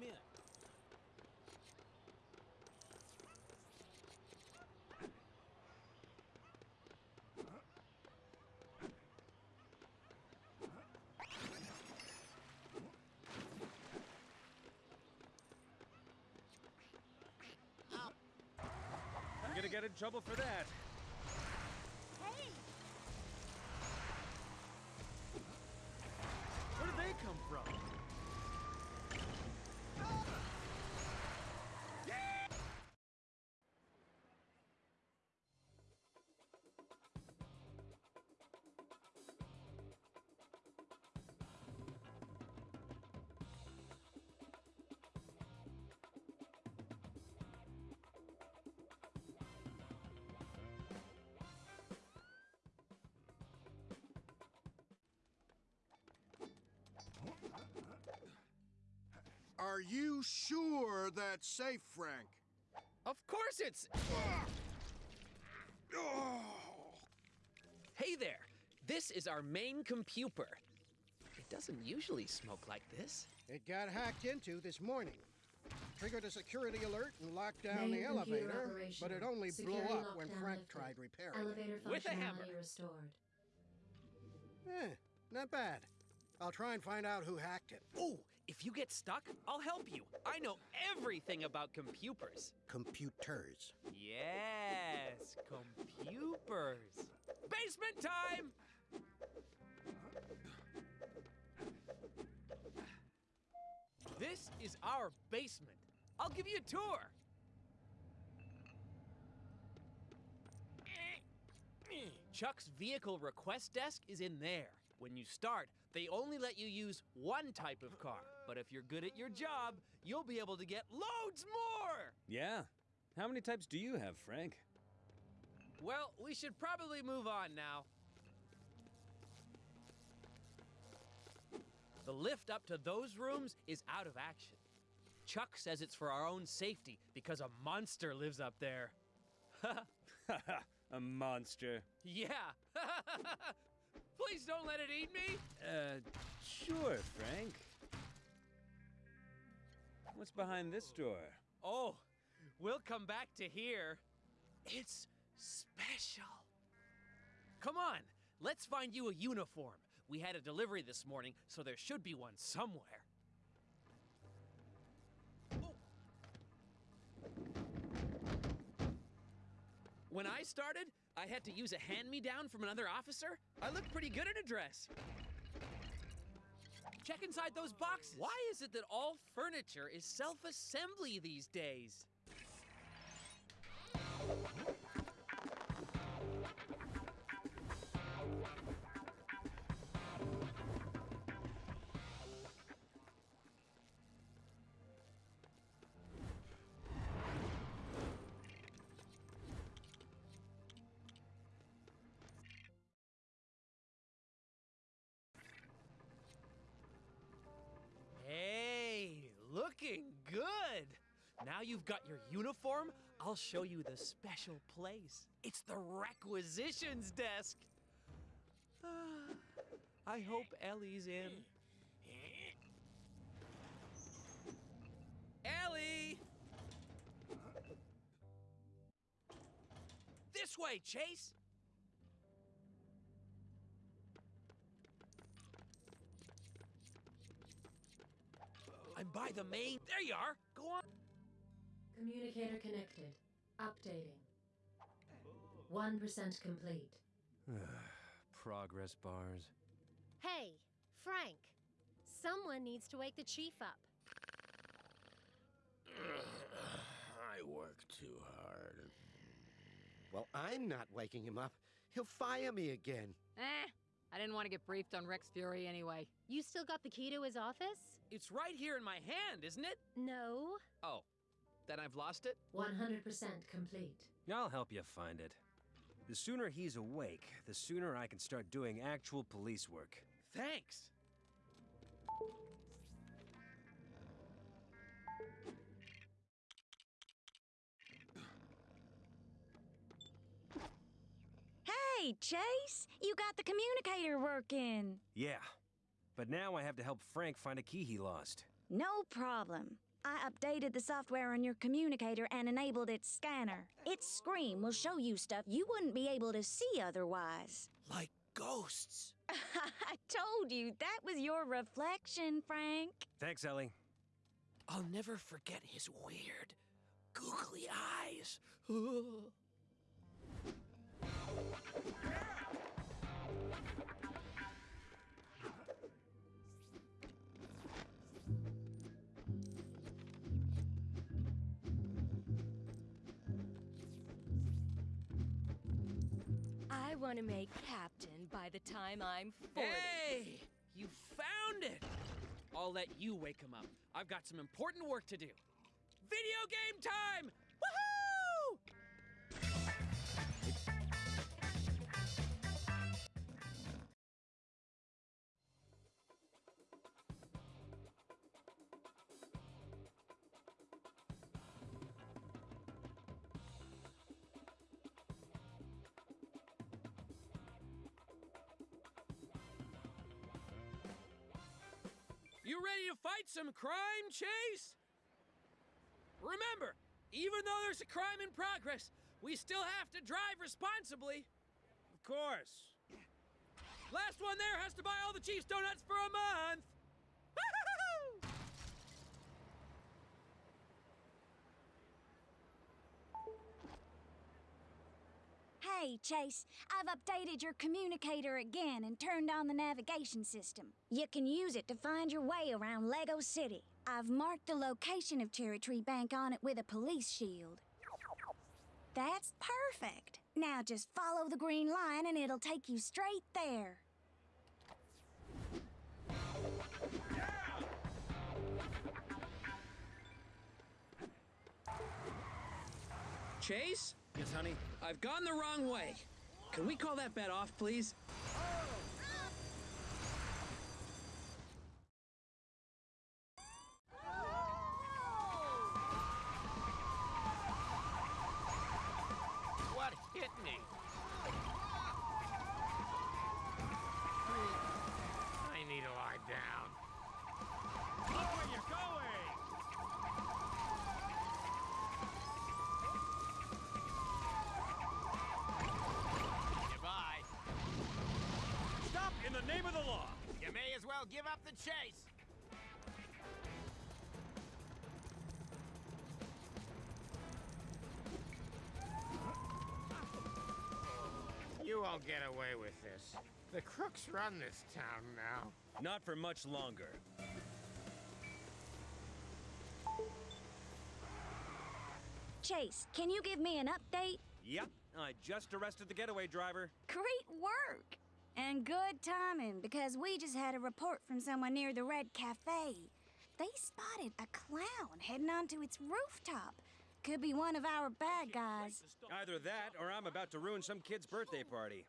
wonder what he meant. I'm gonna get in trouble for that. Hey! Where did they come from? Are you sure that's safe, Frank? Of course it's. Hey there! This is our main computer. It doesn't usually smoke like this. It got hacked into this morning. Triggered a security alert and locked down Main the elevator, operational. but it only Security blew up when lockdown Frank lifted. tried repairing it. Elevator With a functionality hammer. restored. Eh, not bad. I'll try and find out who hacked it. Ooh, if you get stuck, I'll help you. I know everything about computers. Computers. Yes, computers. Basement time! This is our basement. I'll give you a tour. Chuck's vehicle request desk is in there. When you start, they only let you use one type of car. But if you're good at your job, you'll be able to get loads more! Yeah. How many types do you have, Frank? Well, we should probably move on now. The lift up to those rooms is out of action. Chuck says it's for our own safety because a monster lives up there. A monster. Yeah. Please don't let it eat me. Uh, sure, Frank. What's behind this door? Oh, we'll come back to here. It's special. Come on, let's find you a uniform. We had a delivery this morning, so there should be one somewhere. Oh. When I started, I had to use a hand me down from another officer. I looked pretty good in a dress. Check inside those boxes. Why is it that all furniture is self assembly these days? now you've got your uniform, I'll show you the special place. It's the requisitions desk. Uh, I hope Ellie's in. Ellie! This way, Chase! I'm by the main. There you are. Go on. Communicator connected. Updating. 1% complete. Progress bars. Hey, Frank. Someone needs to wake the chief up. I work too hard. Well, I'm not waking him up. He'll fire me again. Eh, I didn't want to get briefed on Rex Fury anyway. You still got the key to his office? It's right here in my hand, isn't it? No. Oh, then I've lost it? 100% complete. I'll help you find it. The sooner he's awake, the sooner I can start doing actual police work. Thanks! Hey, Chase, you got the communicator working. Yeah. But now I have to help Frank find a key he lost. No problem. I updated the software on your communicator and enabled its scanner. Its screen will show you stuff you wouldn't be able to see otherwise. Like ghosts. I told you that was your reflection, Frank. Thanks, Ellie. I'll never forget his weird, googly eyes. want to make captain by the time I'm 40. Hey! You found it! I'll let you wake him up. I've got some important work to do. Video game time! You ready to fight some crime, Chase? Remember, even though there's a crime in progress, we still have to drive responsibly. Of course. Last one there has to buy all the Chiefs donuts for a month. Hey, Chase, I've updated your communicator again and turned on the navigation system. You can use it to find your way around Lego City. I've marked the location of Cherry Tree Bank on it with a police shield. That's perfect. Now just follow the green line and it'll take you straight there. Chase, Honey? I've gone the wrong way. Can we call that bet off, please? What hit me? I need to lie down. Look where you're going! Goodbye. Stop in the name of the law! You may as well give up the chase. You won't get away with this. The crooks run this town now. Not for much longer. Chase, can you give me an update? Yep, I just arrested the getaway driver. Great work! And good timing, because we just had a report from someone near the Red Cafe. They spotted a clown heading onto its rooftop. Could be one of our bad guys. Either that, or I'm about to ruin some kid's birthday party.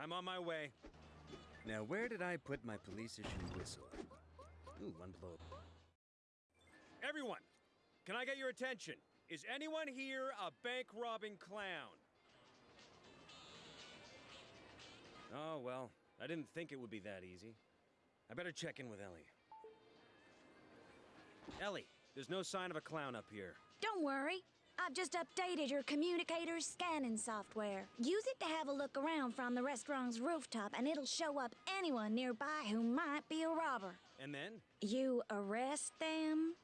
I'm on my way. Now, where did I put my police issue whistle? Ooh, one below. Everyone, can I get your attention? Is anyone here a bank robbing clown? Oh, well, I didn't think it would be that easy. I better check in with Ellie. Ellie, there's no sign of a clown up here. Don't worry. I've just updated your communicator's scanning software. Use it to have a look around from the restaurant's rooftop, and it'll show up anyone nearby who might be a robber. And then? You arrest them,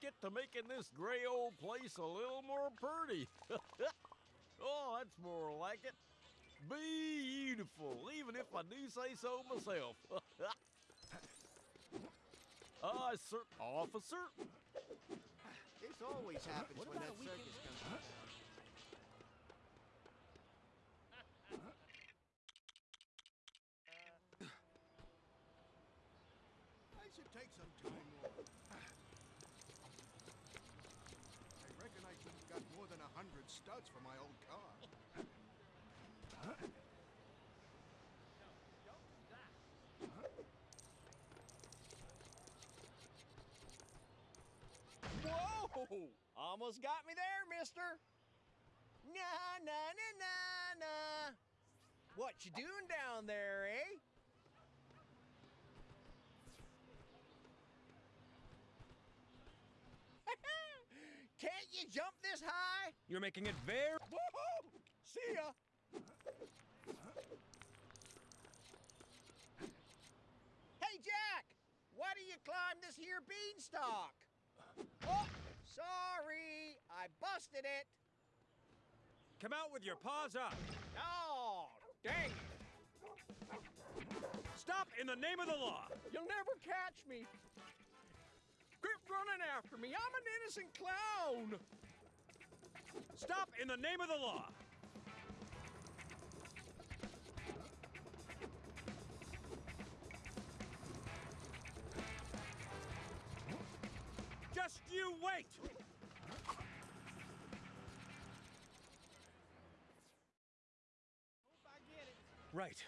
get to making this gray old place a little more pretty. oh, that's more like it. Beautiful, even if I do say so myself. I ah, sir, officer. This always happens when that circus comes around. I should take some time off. I reckon I could have got more than a hundred studs for my old car. Whoa! Almost got me there, mister. Nah, nah, nah, nah, nah. What you doing down there, eh? Can't you jump this high? You're making it very. Woohoo! See ya! Hey, Jack! Why do you climb this here beanstalk? Oh, sorry! I busted it! Come out with your paws up. Oh, dang it! Stop in the name of the law. You'll never catch me! Quit running after me! I'm an innocent clown! Stop in the name of the law. Just you wait. Right.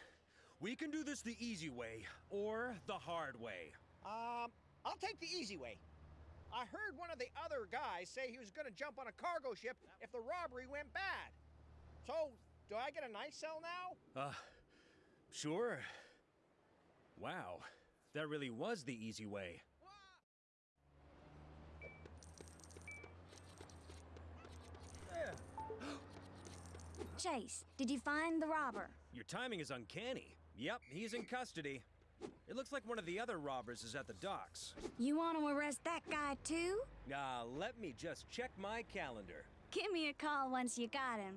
We can do this the easy way or the hard way. Um, I'll take the easy way. I heard one of the other guys say he was gonna jump on a cargo ship if the robbery went bad. So, do I get a nice cell now? Uh, sure. Wow, that really was the easy way. Chase, did you find the robber? Your timing is uncanny. Yep, he's in custody. It looks like one of the other robbers is at the docks. You want to arrest that guy too? Ah, let me just check my calendar. Give me a call once you got him.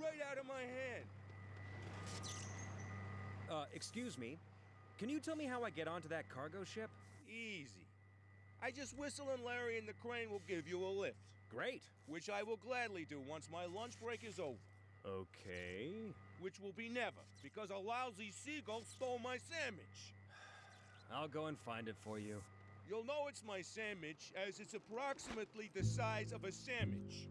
Right out of my hand. Uh, excuse me. Can you tell me how I get onto that cargo ship? Easy. I just whistle and Larry and the crane will give you a lift. Great. Which I will gladly do once my lunch break is over. Okay. Which will be never, because a lousy seagull stole my sandwich. I'll go and find it for you. You'll know it's my sandwich, as it's approximately the size of a sandwich.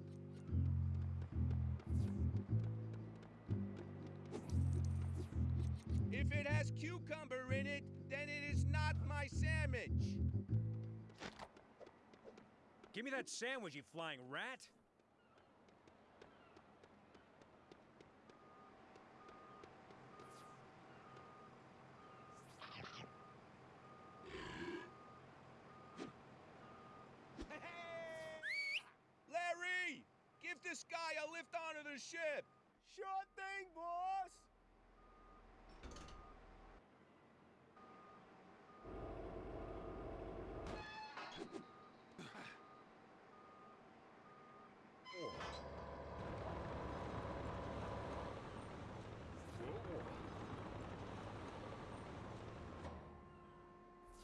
Has cucumber in it, then it is not my sandwich. Give me that sandwich, you flying rat! Larry! Give this guy a lift onto the ship! Sure thing, boss!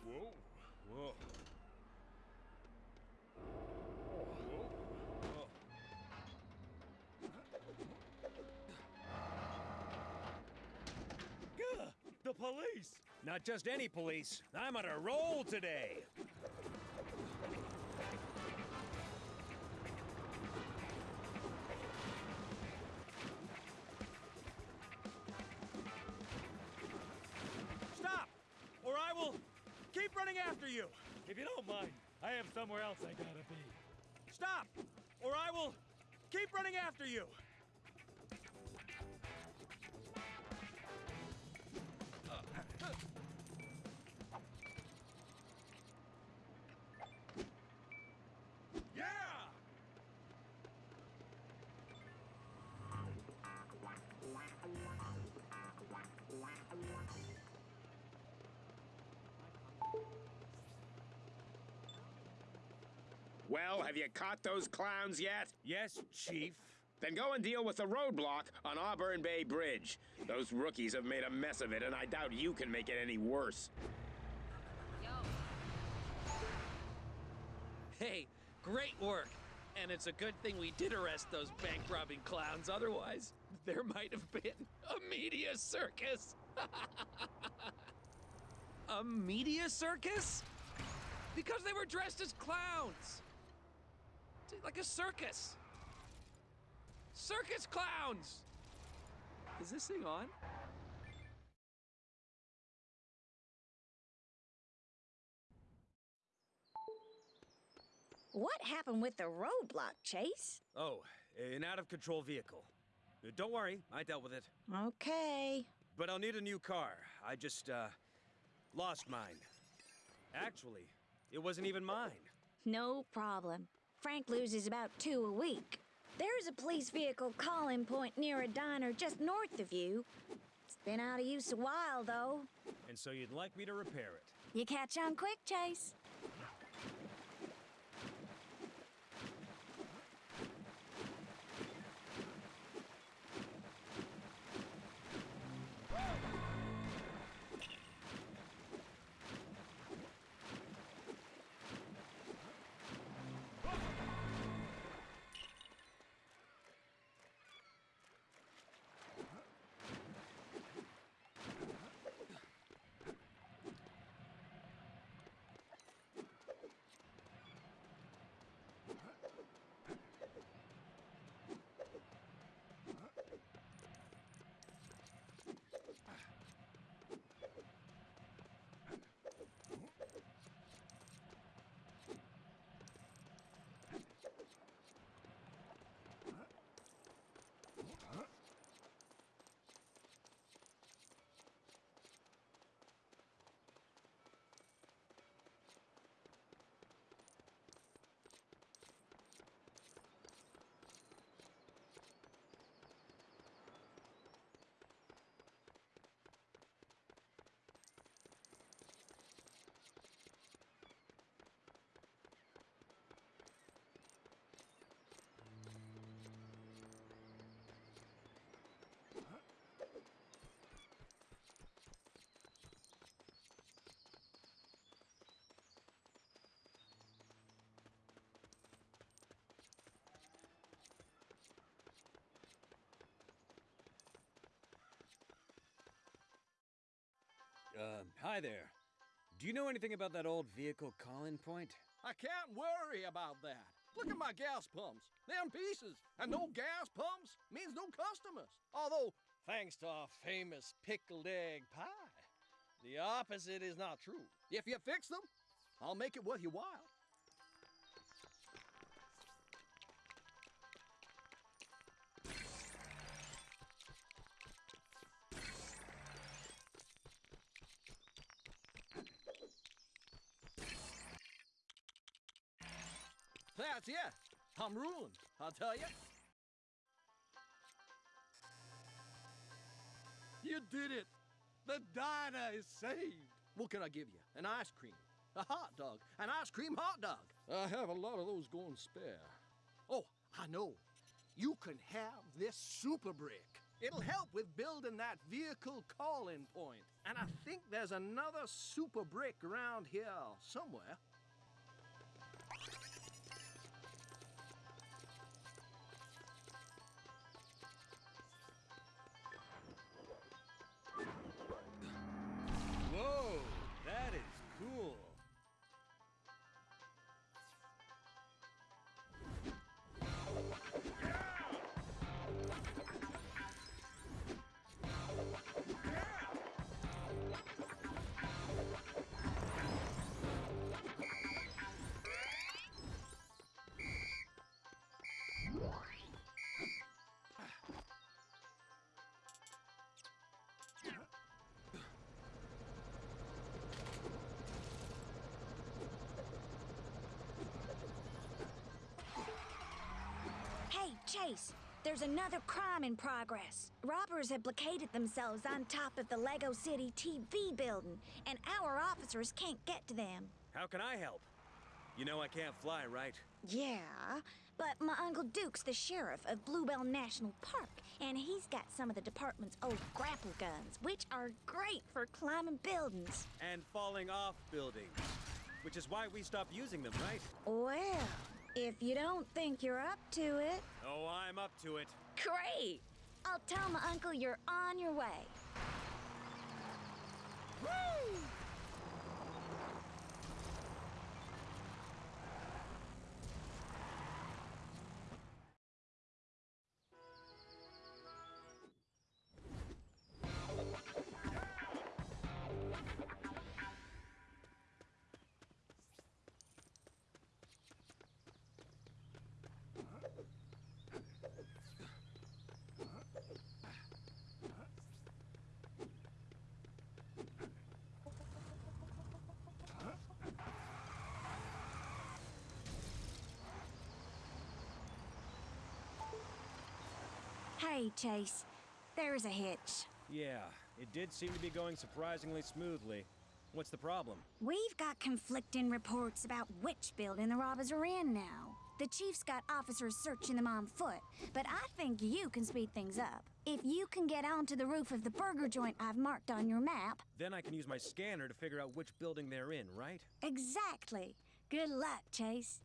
Whoa. Whoa. The police! Not just any police. I'm on a roll today. Well, have you caught those clowns yet? Yes, Chief. Then go and deal with the roadblock on Auburn Bay Bridge. Those rookies have made a mess of it, and I doubt you can make it any worse. Hey, great work. And it's a good thing we did arrest those bank robbing clowns. Otherwise, there might have been a media circus. a media circus? Because they were dressed as clowns. T- Like a circus. Circus clowns! Is this thing on? What happened with the roadblock, Chase? Oh, an out of control vehicle. Uh, Don't worry, I dealt with it. Okay. But I'll need a new car. I just, uh, lost mine. Actually, it wasn't even mine. No problem. Frank loses about two a week. There's a police vehicle calling point near a diner just north of you. It's been out of use a while, though. And so you'd like me to repair it. You catch on quick, Chase. Uh, hi there. Do you know anything about that old vehicle call-in point? I can't worry about that. Look at my gas pumps. They're in pieces. And no gas pumps means no customers. Although, thanks to our famous pickled egg pie, the opposite is not true. If you fix them, I'll make it worth your while. Tell you. You did it. The diner is saved. What can I give you? An ice cream, a hot dog, an ice cream hot dog. I have a lot of those going spare. Oh, I know. You can have this super brick. It'll help with building that vehicle call-in point. And I think there's another super brick around here somewhere. Hey, Chase, there's another crime in progress. Robbers have blockaded themselves on top of the Lego City TV building, and our officers can't get to them. How can I help? You know I can't fly, right? Yeah, but my Uncle Duke's the sheriff of Bluebell National Park, and he's got some of the department's old grapple guns, which are great for climbing buildings. And falling off buildings. Which is why we stopped using them, right? Well, if you don't think you're up to it, Oh, I'm up to it. great! I'll tell my uncle you're on your way. Woo! Hey, Chase. There's a hitch. Yeah, it did seem to be going surprisingly smoothly. What's the problem? We've got conflicting reports about which building the robbers are in now. The chief's got officers searching them on foot, but I think you can speed things up. If you can get onto the roof of the burger joint I've marked on your map. Then I can use my scanner to figure out which building they're in, right? Exactly. Good luck, Chase.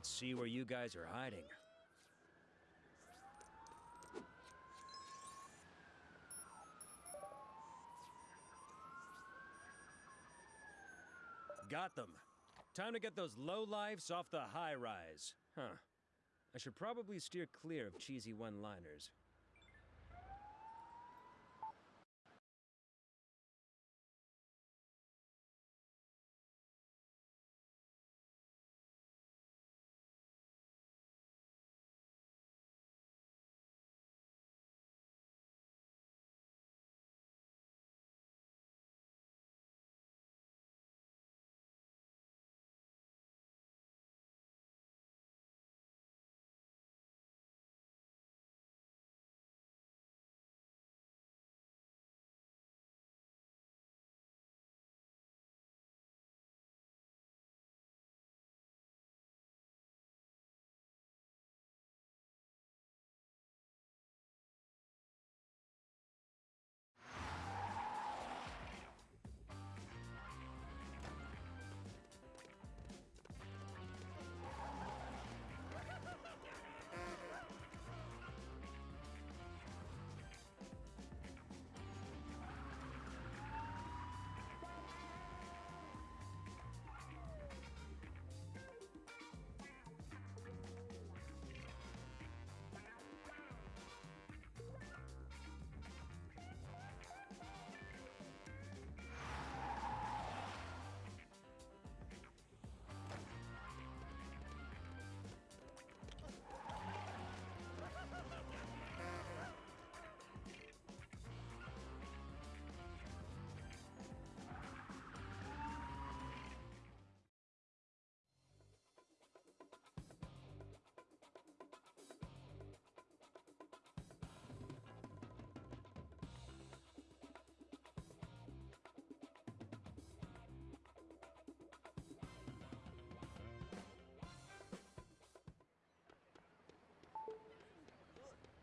Let's see where you guys are hiding. Got them. Time to get those lowlifes off the high rise. Huh. I should probably steer clear of cheesy one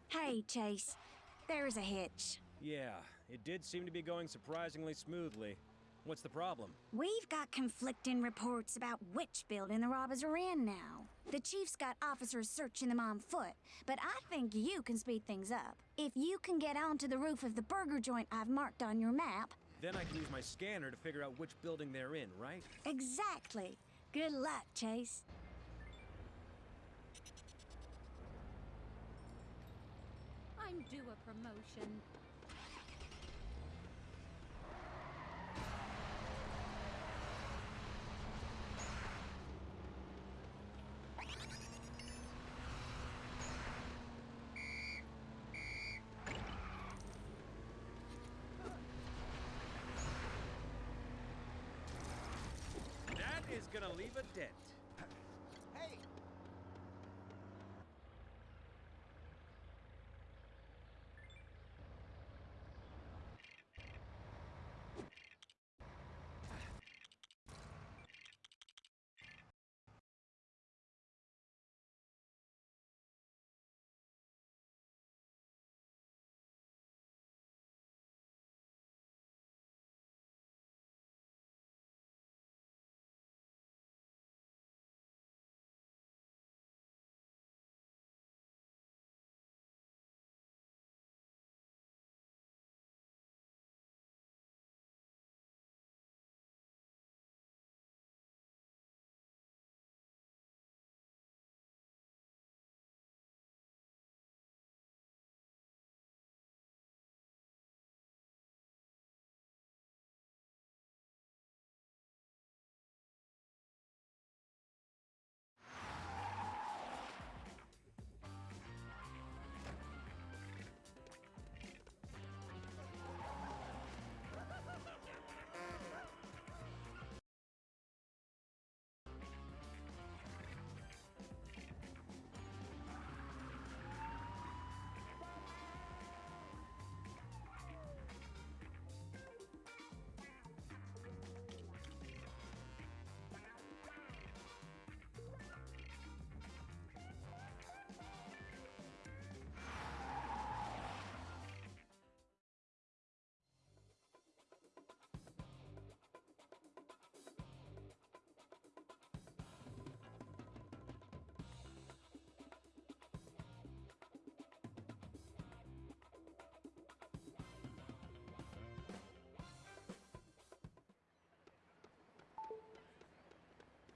Hey, Chase. There's a hitch. Yeah, it did seem to be going surprisingly smoothly. What's the problem? We've got conflicting reports about which building the robbers are in now. The chief's got officers searching them on foot, but I think you can speed things up. If you can get onto the roof of the burger joint I've marked on your map. Then I can use my scanner to figure out which building they're in, right? Exactly. Good luck, Chase. I'm due a. That is gonna leave a dent.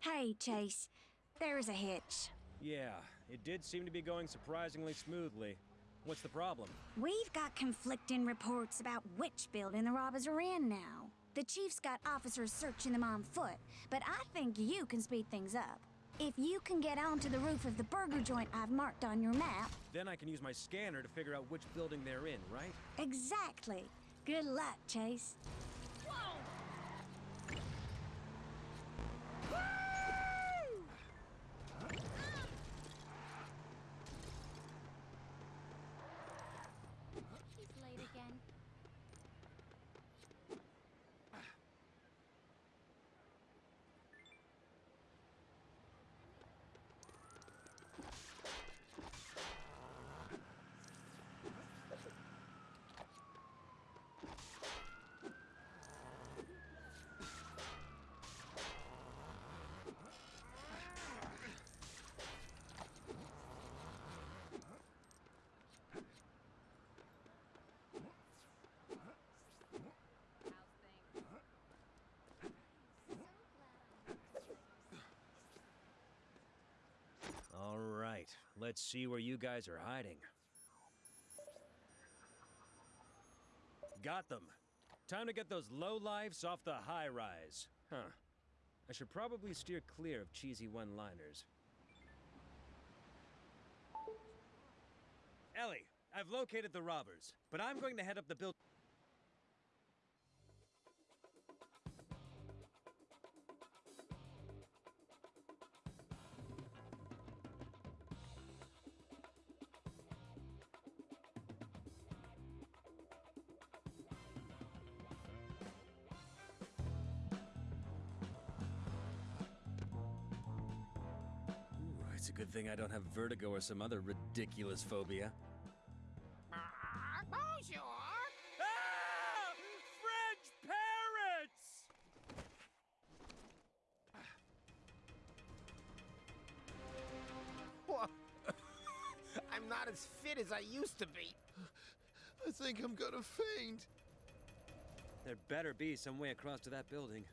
Hey, Chase. There's a hitch. Yeah, it did seem to be going surprisingly smoothly. What's the problem? We've got conflicting reports about which building the robbers are in now. The chief's got officers searching them on foot, but I think you can speed things up. If you can get onto the roof of the burger joint I've marked on your map, Then I can use my scanner to figure out which building they're in, right? exactly. Good luck, Chase. He's late again. All right, let's see where you guys are hiding. Got them. Time to get those low lifes off the high rise. Huh. I should probably steer clear of cheesy one liners. Ellie, I've located the robbers, but I'm going to head up the building. I don't have vertigo or some other ridiculous phobia. Bonjour! Ah! French parrots! What? I'm not as fit as I used to be. I think I'm gonna faint. There better be some way across to that building.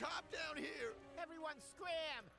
Cop down here. Everyone scram!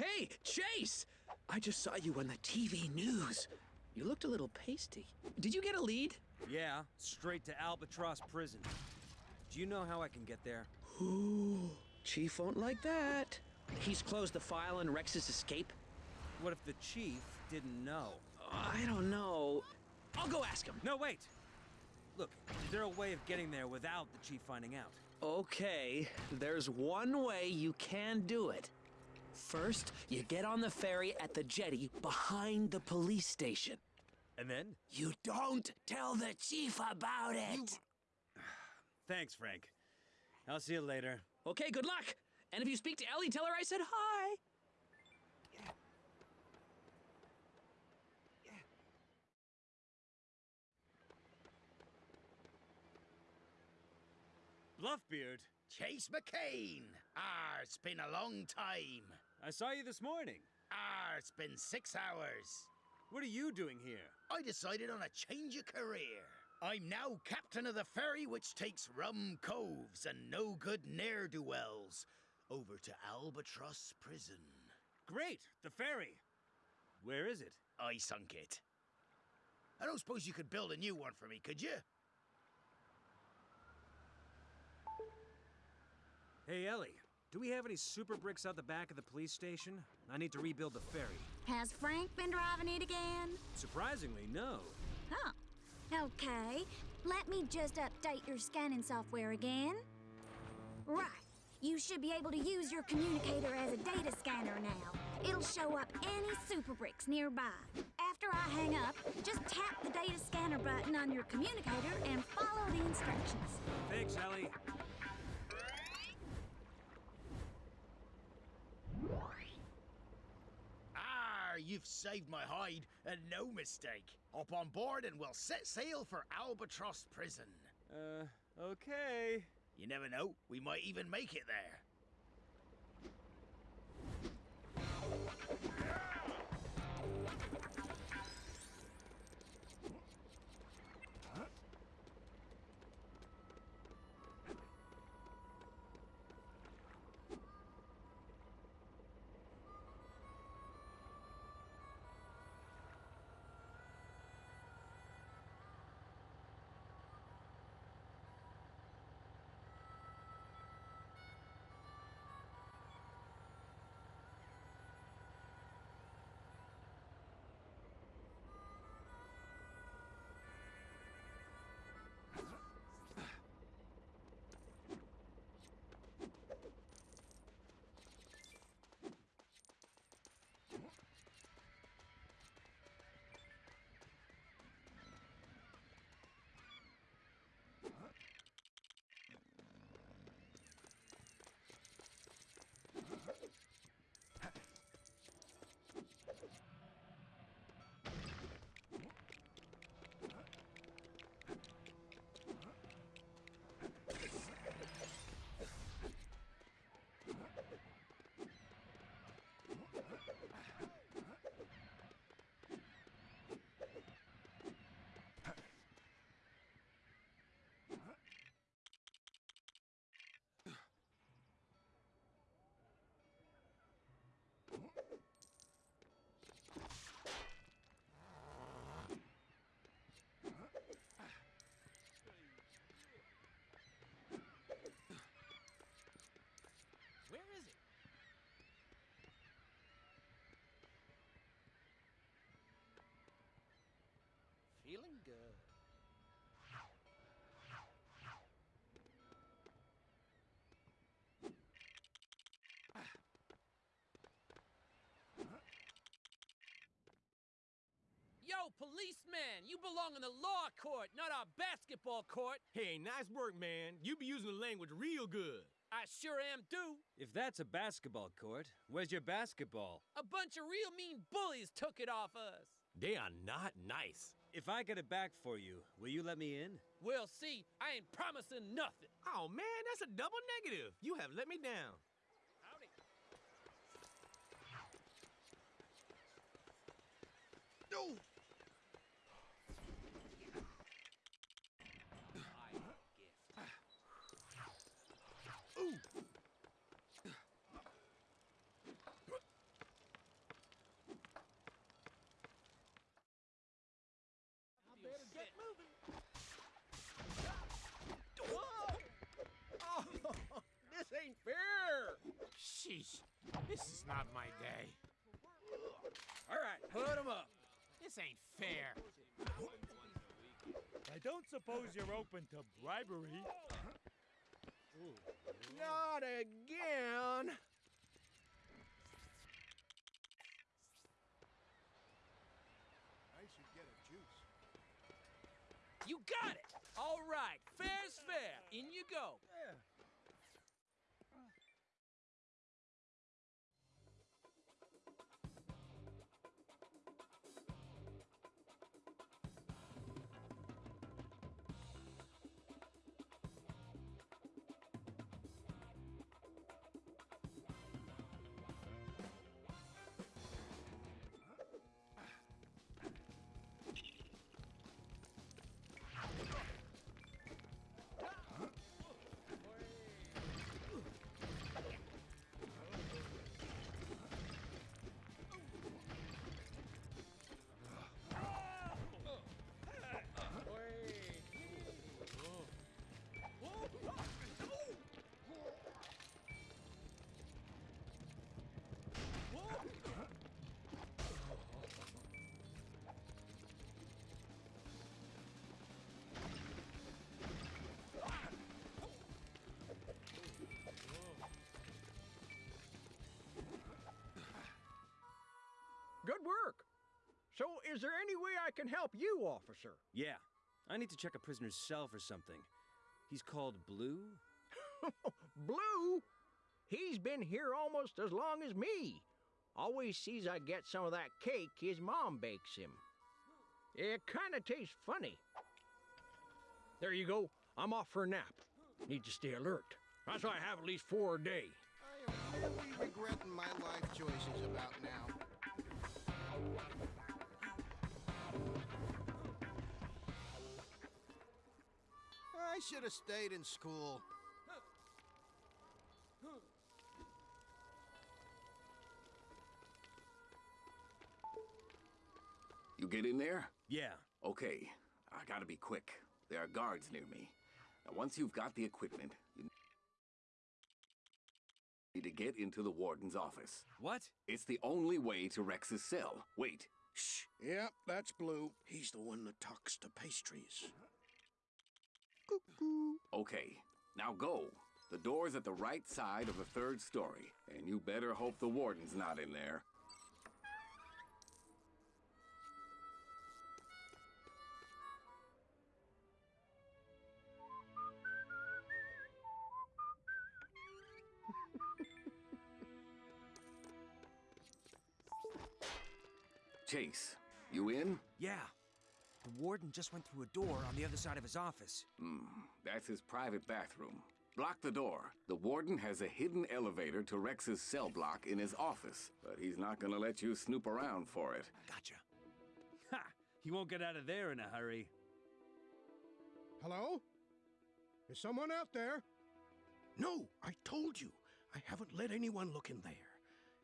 Hey, Chase! I just saw you on the TV news. You looked a little pasty. Did you get a lead? Yeah, straight to Albatross Prison. Do you know how I can get there? Ooh, Chief won't like that. He's closed the file on Rex's escape? What if the Chief didn't know? I don't know. I'll go ask him. No, wait! Look, is there a way of getting there without the Chief finding out? Okay, there's one way you can do it. First, you get on the ferry at the jetty behind the police station. And then? You don't tell the chief about it. Thanks, Frank. I'll see you later. Okay, good luck. And if you speak to Ellie, tell her I said hi. Bluffbeard, Chase McCain! Ah, it's been a long time. I saw you this morning. Ah, it's been six hours. What are you doing here? I decided on a change of career. I'm now captain of the ferry which takes rum coves and no good ne'er do wells over to Albatross Prison. Great, the ferry. Where is it? I sunk it. I don't suppose you could build a new one for me, could you? Hey, Ellie, do we have any super bricks out the back of the police station? I need to rebuild the ferry. Has Frank been driving it again? Surprisingly, no. Huh. Okay. Let me just update your scanning software again. Right. You should be able to use your communicator as a data scanner now. It'll show up any super bricks nearby. After I hang up, just tap the data scanner button on your communicator and follow the instructions. Thanks, Ellie. Ah, you've saved my hide, and no mistake. Hop on board and we'll set sail for Albatross Prison. Uh, okay. You never know, we might even make it there. Feeling good. Uh, Yo, policeman! You belong in the law court, not our basketball court. Hey, nice work, man. You be using the language real good. I sure am do. If that's a basketball court, where's your basketball? A bunch of real mean bullies took it off us. They are not nice. If I get it back for you, will you let me in? We'll see. I ain't promising nothing. Oh, man, that's a double negative. You have let me down. Howdy. No! This is not my day. All right, put him up. This ain't fair. I don't suppose you're open to bribery. Not again. I should get a juice. You got it! All right, fair's fair. In you go. Good work. So, is there any way I can help you, officer? Yeah. I need to check a prisoner's cell for something. He's called Blue? Blue? He's been here almost as long as me. Always sees I get some of that cake his mom bakes him. It kinda tastes funny. There you go. I'm off for a nap. Need to stay alert. That's why I have at least four a day. I am really regretting my life choices about now. Should have stayed in school. You get in there? Yeah. Okay. I gotta be quick. There are guards near me. Now, once you've got the equipment, you need to get into the warden's office. What? It's the only way to Rex's cell. Wait. Shh. Yep, that's Blue. He's the one that talks to pastries. Okay. Now go. The door's at the right side of the third story, and you better hope the warden's not in there. Chase, you in? Yeah. The warden just went through a door on the other side of his office. Hmm, that's his private bathroom. Block the door. The warden has a hidden elevator to Rex's cell block in his office, but he's not gonna let you snoop around for it. Gotcha. Ha! He won't get out of there in a hurry. Hello? Is someone out there? No, I told you. I haven't let anyone look in there.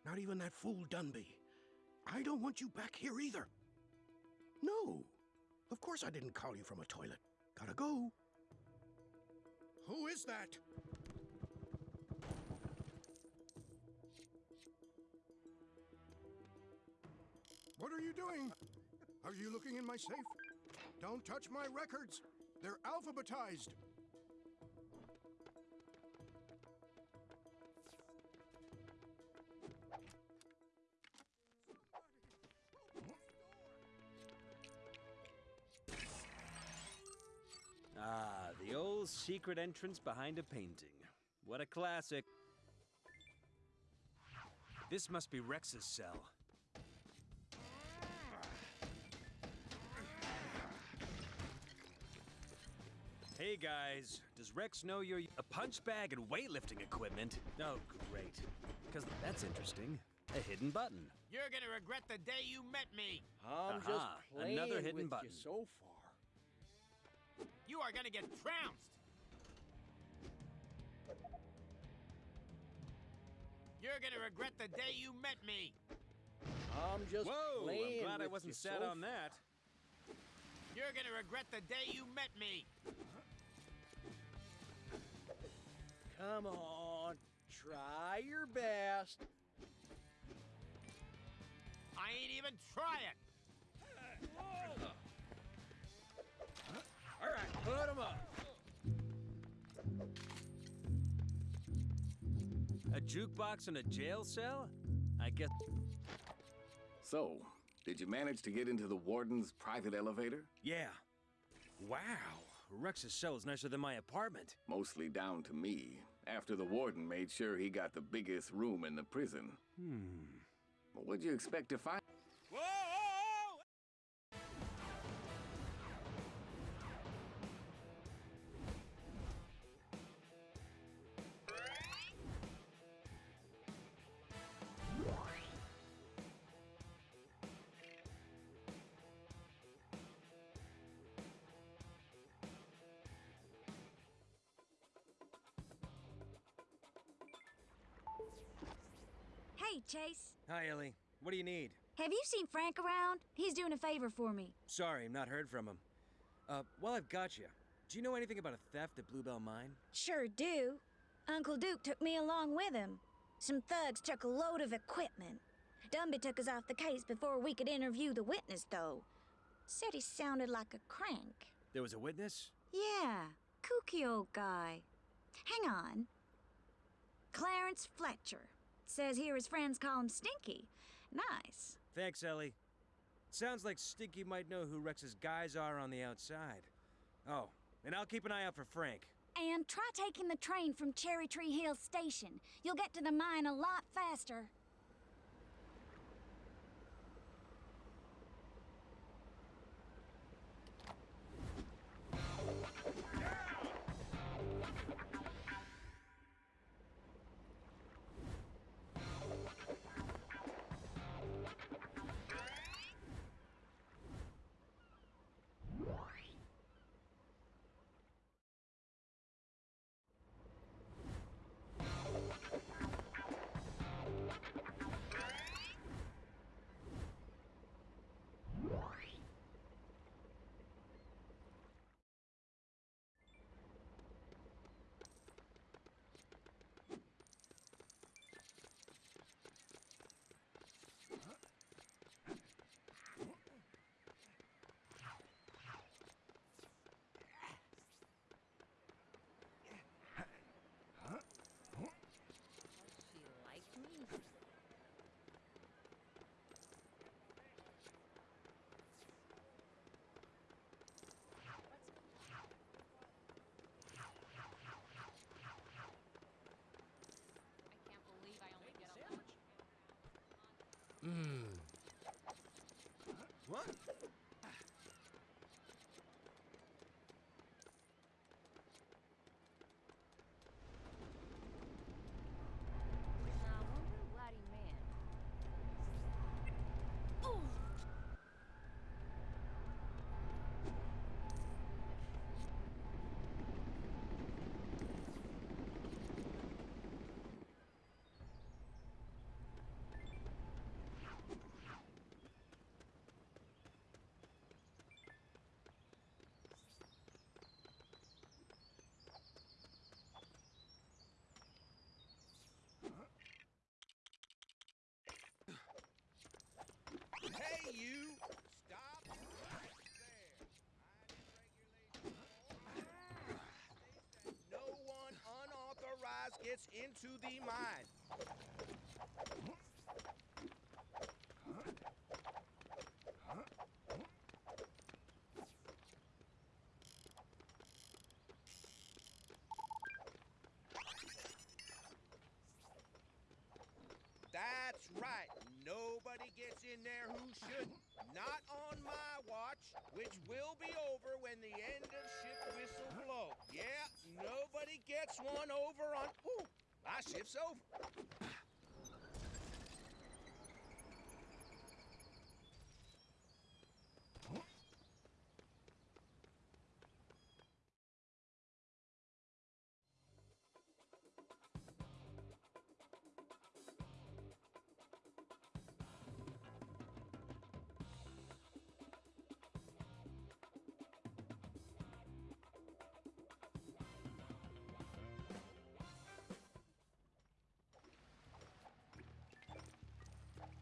Not even that fool Dunby. I don't want you back here either. No. Of course I didn't call you from a toilet. Gotta go. Who is that? What are you doing? Are you looking in my safe? Don't touch my records. They're alphabetized. The secret entrance behind a painting. What a classic. This must be Rex's cell. Hey guys, does Rex know you're a punch bag and weightlifting equipment? Oh, great. Because that's interesting. A hidden button. You're gonna regret the day you met me. I'm Aha, just playing another hidden with button. you so far. You are gonna get trounced. You're gonna regret the day you met me. I'm just Whoa, playing I'm glad I wasn't you set on that. You're gonna regret the day you met me. Come on, try your best. I ain't even trying. All right, put him up. A jukebox in a jail cell? I guess. So, did you manage to get into the warden's private elevator? Yeah. Wow. Rex's cell is nicer than my apartment. Mostly down to me, after the warden made sure he got the biggest room in the prison. Hmm. What'd you expect to find? Whoa! Hey, Chase. Hi, Ellie. What do you need? Have you seen Frank around? He's doing a favor for me. Sorry, I've not heard from him. Uh, while I've got you, do you know anything about a theft at Bluebell Mine? Sure do. Uncle Duke took me along with him. Some thugs took a load of equipment. Dunby took us off the case before we could interview the witness, though. Said he sounded like a crank. There was a witness? Yeah, kooky old guy. Hang on. Clarence Fletcher. Says here his friends call him Stinky. Nice. Thanks, Ellie. Sounds like Stinky might know who Rex's guys are on the outside. Oh, and I'll keep an eye out for Frank. And try taking the train from Cherry Tree Hill Station. You'll get to the mine a lot faster. Mmm. What? Hey, you! Stop right there. No one unauthorized gets into the mine. That's right. Nobody gets in there who shouldn't. Not on my watch, which will be over when the end of shift whistle blow. Yeah, nobody gets one over my shift's over.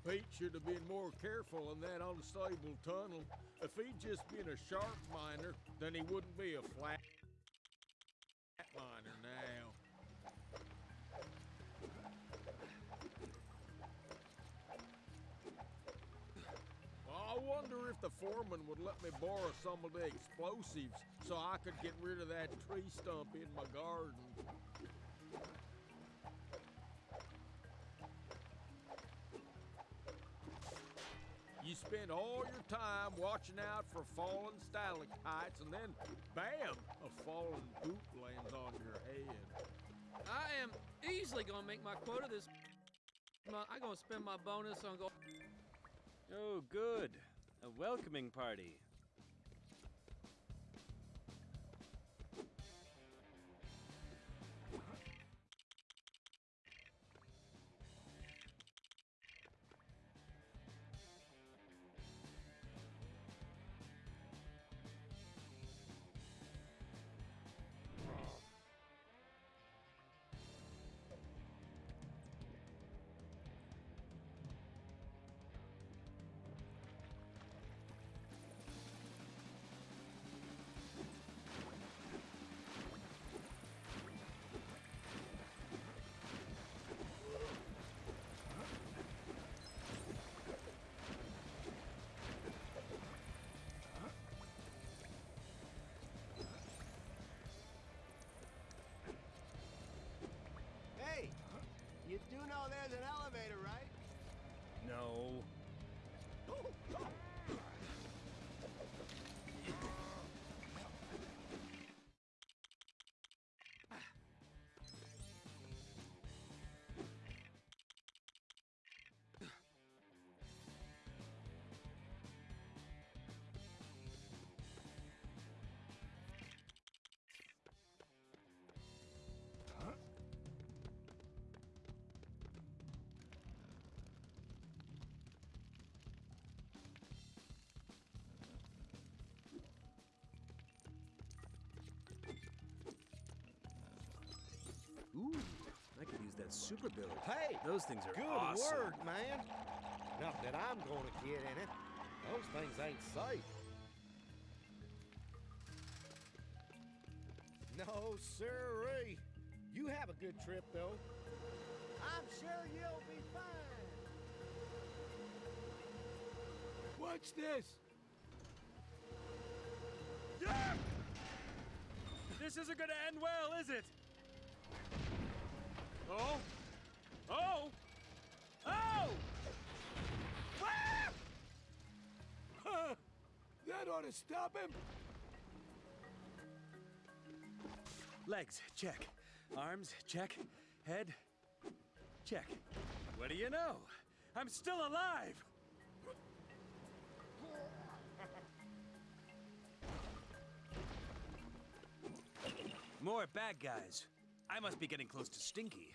Pete should have been more careful in that unstable tunnel. If he'd just been a sharp miner, then he wouldn't be a flat miner now. I wonder if the foreman would let me borrow some of the explosives so I could get rid of that tree stump in my garden. Spend all your time watching out for fallen stalactites, and then, bam, a fallen boot lands on your head. I am easily gonna make my quota this month. I'm gonna spend my bonus on go. Oh, good. A welcoming party. No. Ooh, I could use that super build. Hey! Those things are Good awesome. word, man. Not that I'm gonna get in it. Those things ain't safe. No, sirree. You have a good trip, though. I'm sure you'll be fine. Watch this. This isn't gonna end well, is it? Oh! Oh! Oh! Ah! Huh. That ought to stop him. Legs, check. Arms, check. Head, check. What do you know? I'm still alive! More bad guys. I must be getting close to Stinky.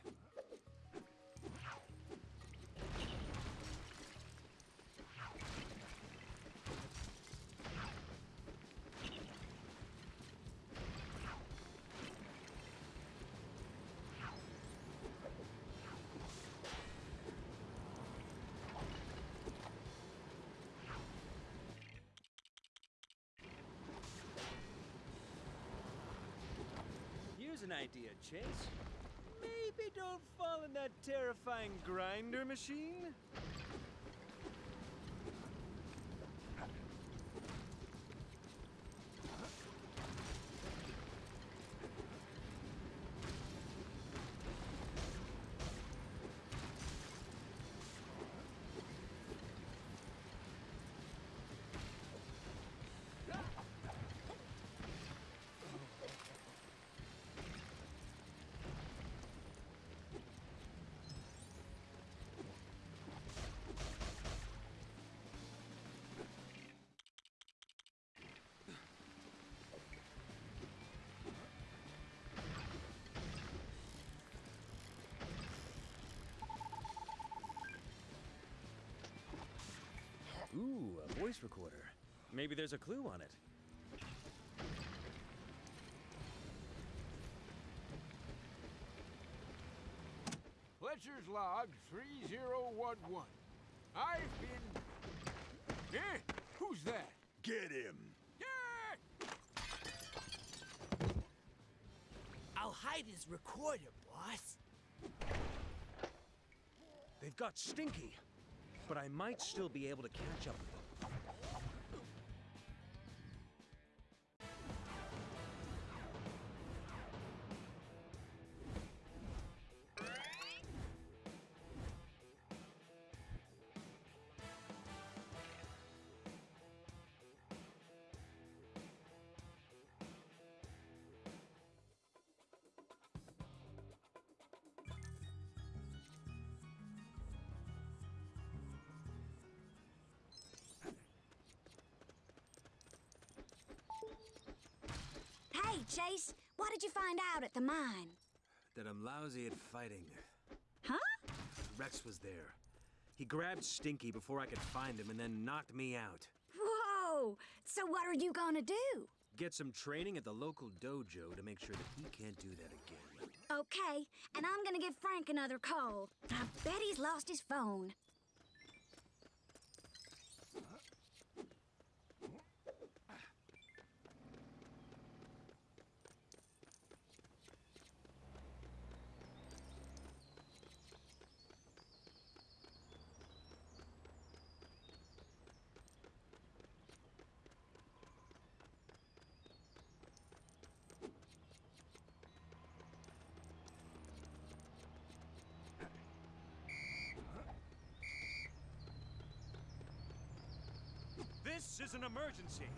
Here's an idea, Chase. Maybe don't fall in that terrifying grinder machine? Ooh, a voice recorder. Maybe there's a clue on it. Fletcher's log 3011. I've been. Eh? Who's that? Get him! Yeah! I'll hide his recorder, boss. They've got Stinky, but I might still be able to catch up what did you find out at the mine? That I'm lousy at fighting. Huh? Rex was there. He grabbed Stinky before I could find him and then knocked me out. Whoa! So what are you gonna do? Get some training at the local dojo to make sure that he can't do that again. Okay, and I'm gonna give Frank another call. I bet he's lost his phone. This is an emergency.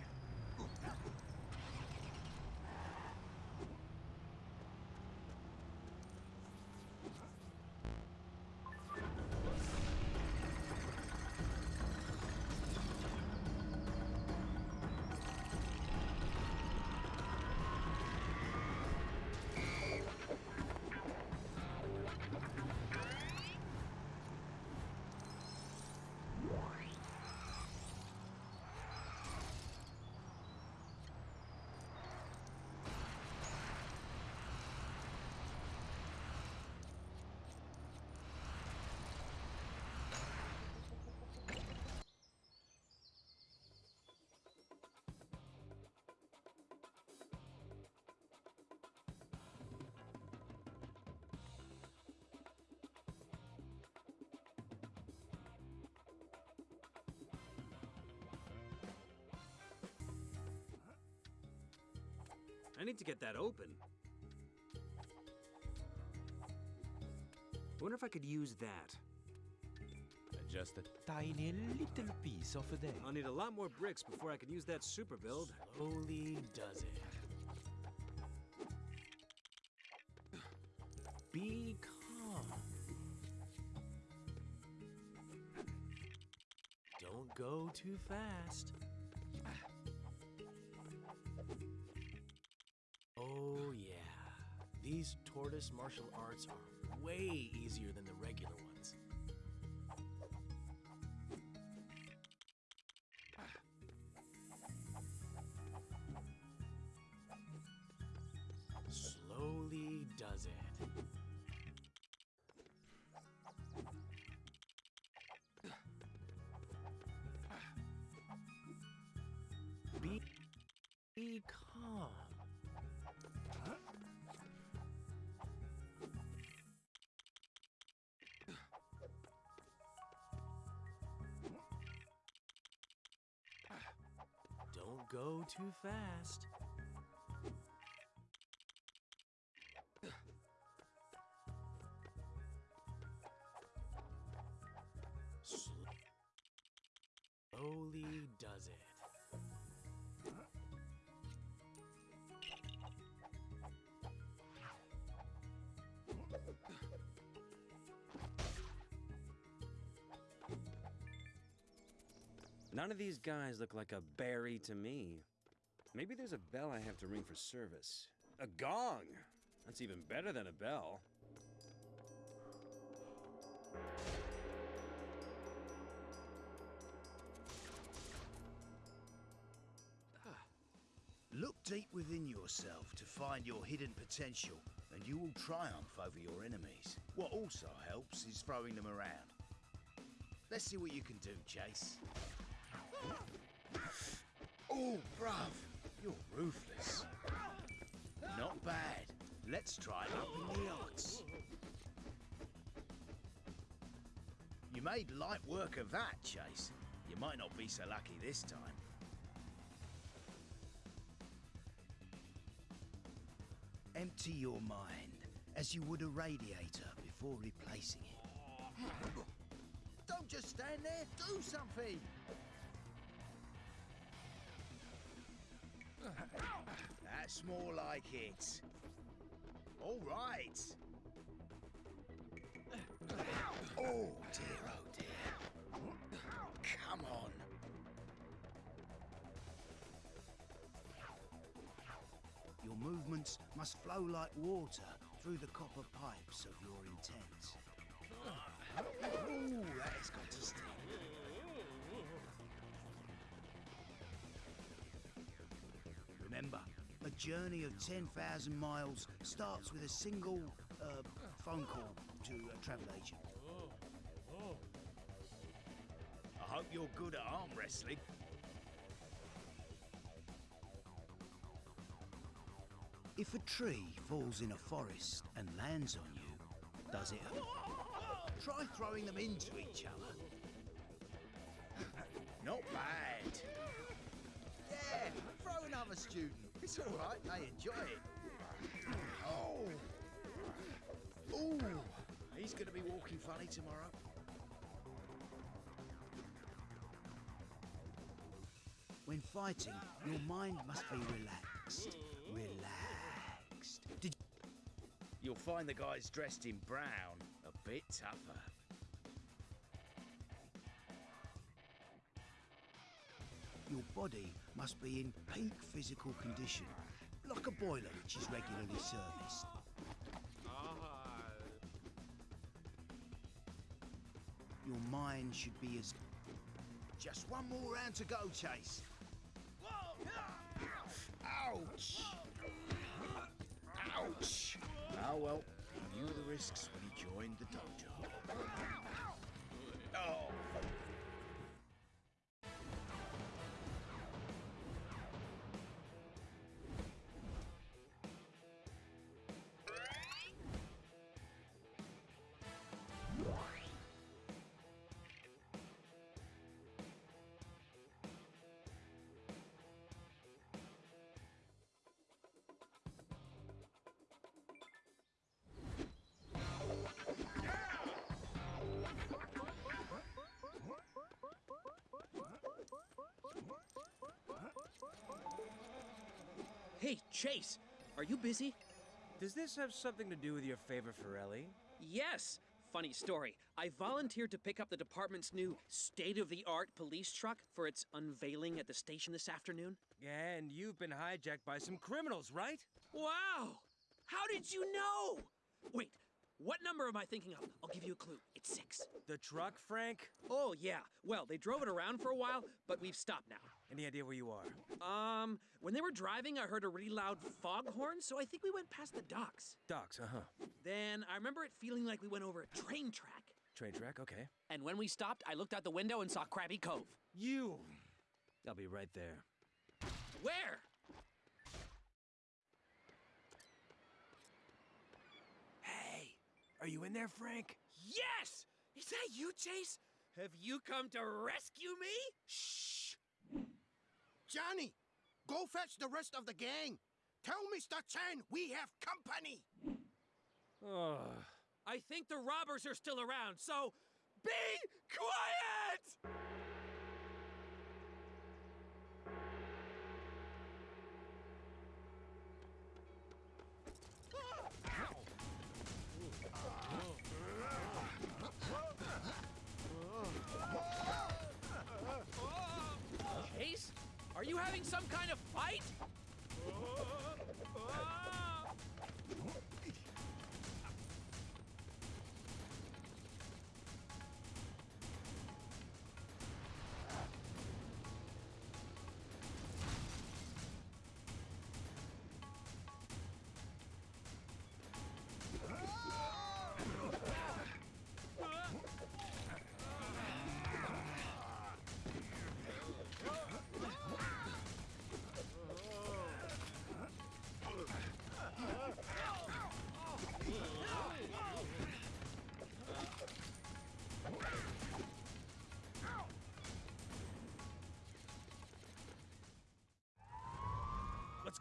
I need to get that open. Wonder if I could use that. Just a tiny little piece of there. I'll need a lot more bricks before I can use that super build. Slowly does it. Be calm. Don't go too fast. These tortoise martial arts are way easier than the regular ones. Too fast. Slowly does it. None of these guys look like a berry to me. Maybe there's a bell I have to ring for service. A gong! That's even better than a bell. Ah. Look deep within yourself to find your hidden potential, and you will triumph over your enemies. What also helps is throwing them around. Let's see what you can do, Chase. Oh, bruv, you're ruthless. Not bad. Let's try it up in the odds. You made light work of that, Chase. You might not be so lucky this time. Empty your mind as you would a radiator before replacing it. Don't just stand there, do something! That's more like it. All right. Oh dear, oh dear. Come on. Your movements must flow like water through the copper pipes of your intent. Ooh, that has got to sting. Remember, a journey of 10,000 miles starts with a single uh, phone call to a travel agent. I hope you're good at arm wrestling. If a tree falls in a forest and lands on you, does it hurt? Try throwing them into each other. Not bad. Yeah, throw another student. It's all right, I enjoy it. Oh. Ooh, he's going to be walking funny tomorrow. When fighting, your mind must be relaxed. Relaxed. Did You'll find the guys dressed in brown a bit tougher. Your body must be in peak physical condition, like a boiler which is regularly serviced. Your mind should be as. Just one more round to go, Chase. Ouch! Ouch! Ah well, he knew the risks when he joined the dojo. Hey, Chase, are you busy? Does this have something to do with your favor for Ellie? Yes. Funny story. I volunteered to pick up the department's new state of the art police truck for its unveiling at the station this afternoon. And you've been hijacked by some criminals, right? Wow! How did you know? Wait, what number am I thinking of? I'll give you a clue. It's six. The truck, Frank? Oh, yeah. Well, they drove it around for a while, but we've stopped now. Any idea where you are? Um, when they were driving, I heard a really loud foghorn, so I think we went past the docks. Docks, uh huh. Then I remember it feeling like we went over a train track. Train track, okay. And when we stopped, I looked out the window and saw Krabby Cove. You! I'll be right there. Where? Hey, are you in there, Frank? Yes! Is that you, Chase? Have you come to rescue me? Shh! Johnny, go fetch the rest of the gang. Tell Mr. Chen we have company. Oh. I think the robbers are still around, so be quiet! Having some kind of fight?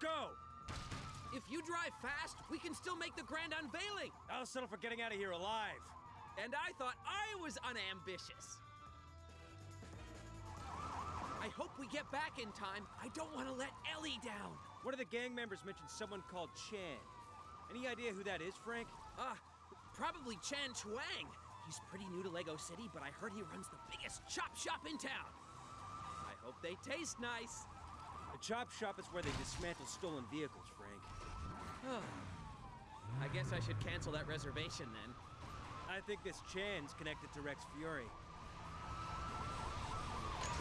Go! If you drive fast, we can still make the grand unveiling. I'll settle for getting out of here alive. And I thought I was unambitious. I hope we get back in time. I don't want to let Ellie down. One of the gang members mentioned someone called Chan. Any idea who that is, Frank? Ah, uh, probably Chan Chuang. He's pretty new to Lego City, but I heard he runs the biggest chop shop in town. I hope they taste nice. Chop shop is where they dismantle stolen vehicles, Frank. I guess I should cancel that reservation then. I think this Chan's connected to Rex Fury.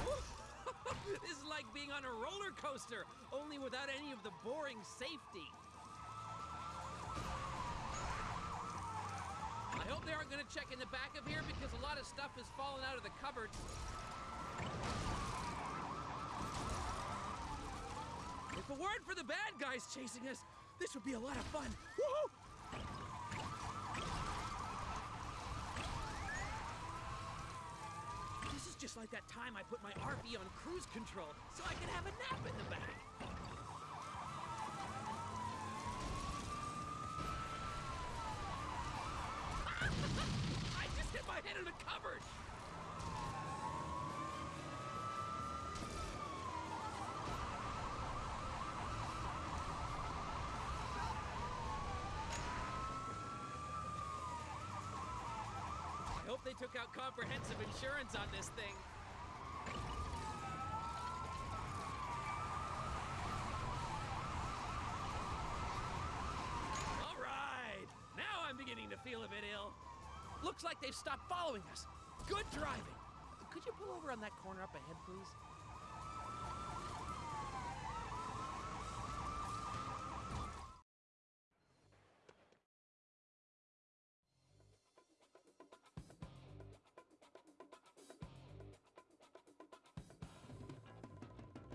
this is like being on a roller coaster, only without any of the boring safety. I hope they aren't going to check in the back of here because a lot of stuff has fallen out of the cupboards. If it weren't for the bad guys chasing us, this would be a lot of fun. Woohoo! This is just like that time I put my RV on cruise control so I could have a nap in the back. I just hit my head in a cupboard! I hope they took out comprehensive insurance on this thing. All right! Now I'm beginning to feel a bit ill. Looks like they've stopped following us. Good driving. Could you pull over on that corner up ahead, please?